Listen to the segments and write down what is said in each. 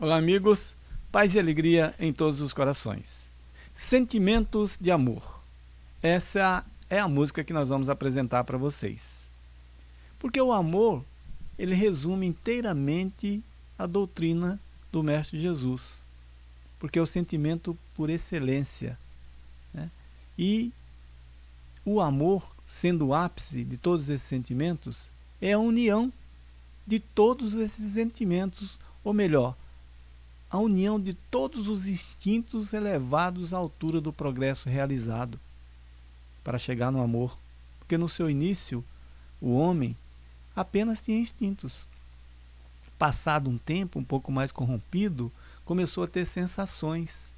Olá, amigos. Paz e alegria em todos os corações. Sentimentos de amor. Essa é a música que nós vamos apresentar para vocês. Porque o amor, ele resume inteiramente a doutrina do Mestre Jesus. Porque é o sentimento por excelência. Né? E o amor, sendo o ápice de todos esses sentimentos, é a união de todos esses sentimentos, ou melhor, a união de todos os instintos elevados à altura do progresso realizado para chegar no amor. Porque no seu início, o homem apenas tinha instintos. Passado um tempo um pouco mais corrompido, começou a ter sensações.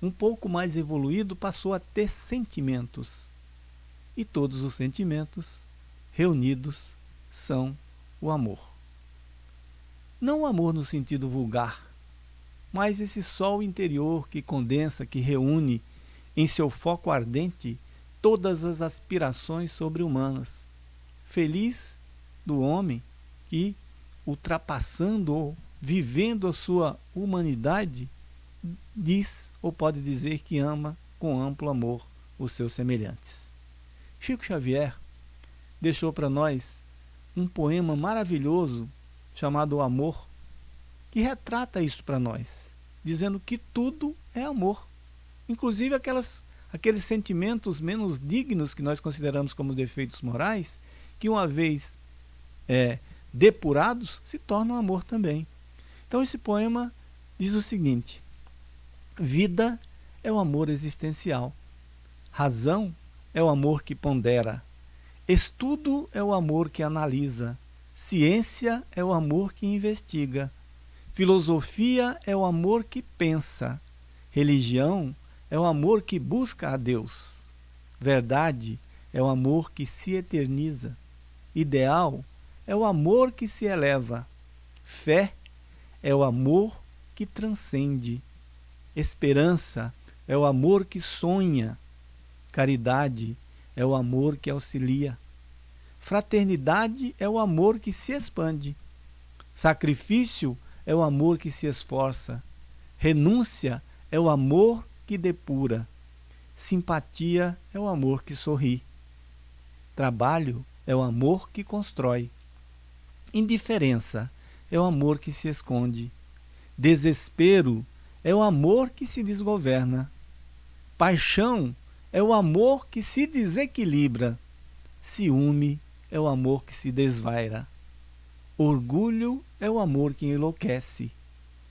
Um pouco mais evoluído, passou a ter sentimentos. E todos os sentimentos reunidos são o amor. Não o amor no sentido vulgar, mas esse sol interior que condensa, que reúne em seu foco ardente todas as aspirações sobre-humanas. Feliz do homem que, ultrapassando ou vivendo a sua humanidade, diz ou pode dizer que ama com amplo amor os seus semelhantes. Chico Xavier deixou para nós um poema maravilhoso chamado O Amor, que retrata isso para nós, dizendo que tudo é amor, inclusive aquelas, aqueles sentimentos menos dignos que nós consideramos como defeitos morais, que uma vez é, depurados, se tornam amor também. Então esse poema diz o seguinte, vida é o amor existencial, razão é o amor que pondera, estudo é o amor que analisa, ciência é o amor que investiga, Filosofia é o amor que pensa. Religião é o amor que busca a Deus. Verdade é o amor que se eterniza. Ideal é o amor que se eleva. Fé é o amor que transcende. Esperança é o amor que sonha. Caridade é o amor que auxilia. Fraternidade é o amor que se expande. Sacrifício é o amor que se esforça. Renúncia é o amor que depura. Simpatia é o amor que sorri. Trabalho é o amor que constrói. Indiferença é o amor que se esconde. Desespero é o amor que se desgoverna. Paixão é o amor que se desequilibra. Ciúme é o amor que se desvaira. Orgulho é o amor que enlouquece.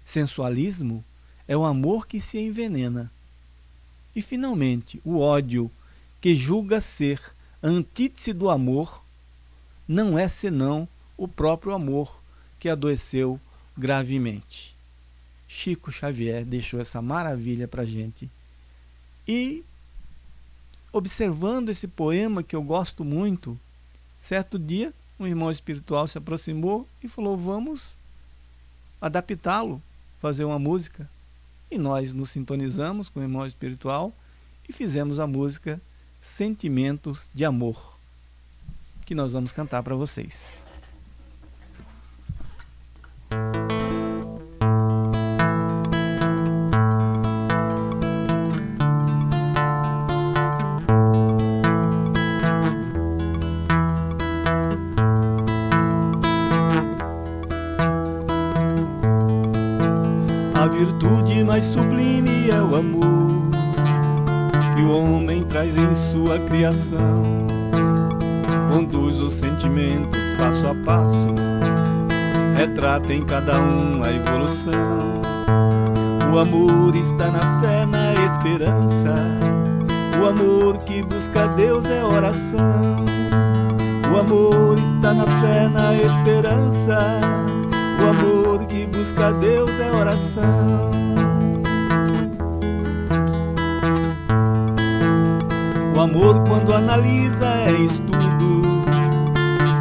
Sensualismo é o amor que se envenena. E, finalmente, o ódio, que julga ser antítese do amor, não é senão o próprio amor que adoeceu gravemente. Chico Xavier deixou essa maravilha para gente. E, observando esse poema que eu gosto muito, certo dia um irmão espiritual se aproximou e falou: Vamos adaptá-lo, fazer uma música. E nós nos sintonizamos com o irmão espiritual e fizemos a música Sentimentos de Amor, que nós vamos cantar para vocês. A virtude mais sublime é o amor que o homem traz em sua criação. Conduz os sentimentos passo a passo, retrata em cada um a evolução. O amor está na fé, na esperança. O amor que busca Deus é oração. O amor está na fé, na esperança. O amor que busca Deus é oração. O amor quando analisa é estudo.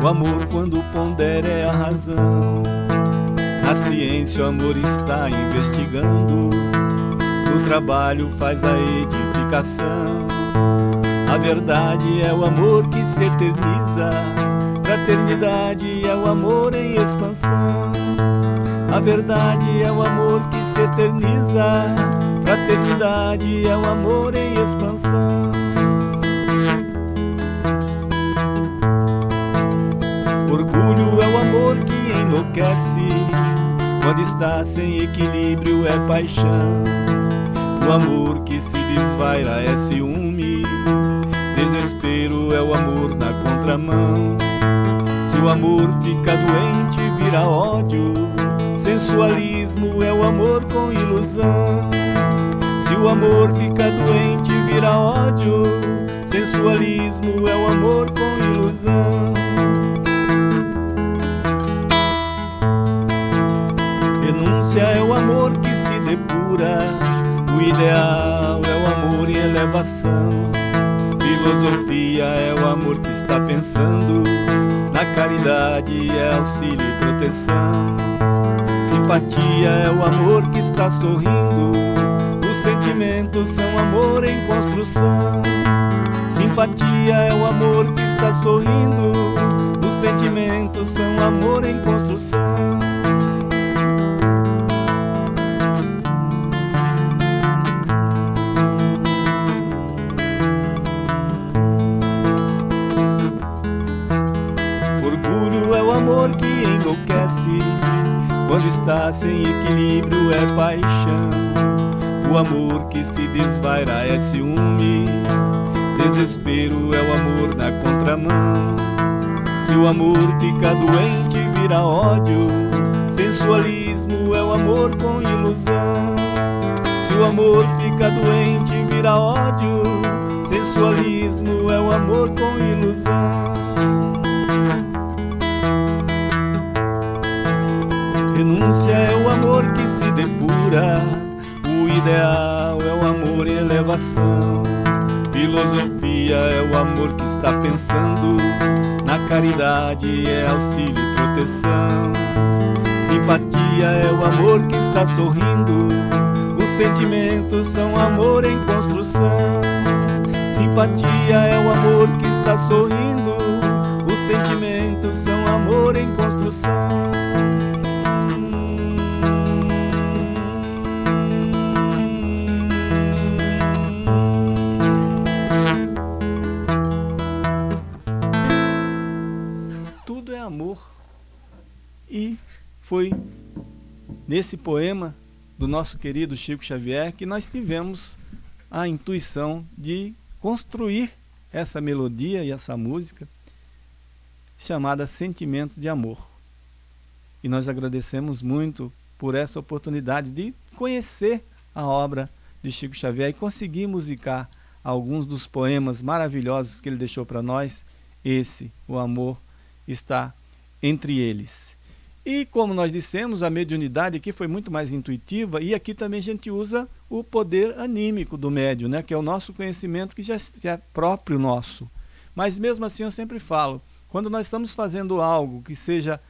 O amor quando pondera é a razão. Na ciência o amor está investigando. No trabalho faz a edificação. A verdade é o amor que se eterniza. Fraternidade é o amor em expansão. A verdade é o amor que se eterniza, fraternidade é o amor em expansão. Orgulho é o amor que enlouquece, quando está sem equilíbrio é paixão. O amor que se desvaira é ciúme, desespero é o amor na contramão. O amor fica doente, vira ódio. Sensualismo é o amor com ilusão. Se o amor fica doente, vira ódio. Sensualismo é o amor com ilusão. Renúncia é o amor que se depura. O ideal é o amor em elevação. Filosofia é o amor que está pensando. Na caridade é auxílio e proteção. Simpatia é o amor que está sorrindo. Os sentimentos são amor em construção. Simpatia é o amor que está sorrindo. Os sentimentos são amor em construção. Quando está sem equilíbrio é paixão. O amor que se desvaira é ciúme Desespero é o amor na contramão. Se o amor fica doente vira ódio. Sensualismo é o amor com ilusão. Se o amor fica doente vira ódio. Sensualismo é o amor com ilusão Renúncia é o amor que se depura, o ideal é o amor em elevação. Filosofia é o amor que está pensando, na caridade é auxílio e proteção. Simpatia é o amor que está sorrindo, os sentimentos são amor em construção. Simpatia é o amor que está sorrindo, os sentimentos são amor em construção. Foi nesse poema do nosso querido Chico Xavier que nós tivemos a intuição de construir essa melodia e essa música chamada Sentimento de Amor. E nós agradecemos muito por essa oportunidade de conhecer a obra de Chico Xavier e conseguir musicar alguns dos poemas maravilhosos que ele deixou para nós. Esse, o amor, está entre eles. E como nós dissemos, a mediunidade aqui foi muito mais intuitiva e aqui também a gente usa o poder anímico do médium, né? que é o nosso conhecimento que já, já é próprio nosso. Mas mesmo assim eu sempre falo, quando nós estamos fazendo algo que seja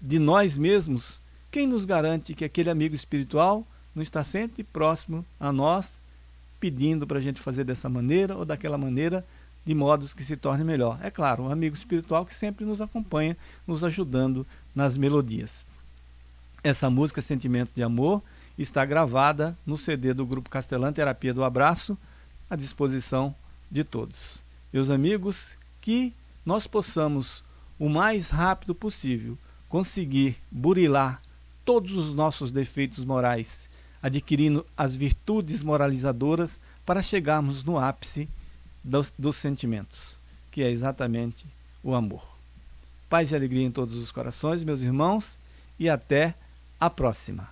de nós mesmos, quem nos garante que aquele amigo espiritual não está sempre próximo a nós, pedindo para a gente fazer dessa maneira ou daquela maneira, de modos que se torne melhor. É claro, um amigo espiritual que sempre nos acompanha, nos ajudando nas melodias. Essa música Sentimento de Amor está gravada no CD do Grupo Castelã Terapia do Abraço, à disposição de todos. Meus amigos, que nós possamos, o mais rápido possível, conseguir burilar todos os nossos defeitos morais, adquirindo as virtudes moralizadoras para chegarmos no ápice dos, dos sentimentos, que é exatamente o amor. Paz e alegria em todos os corações, meus irmãos, e até a próxima.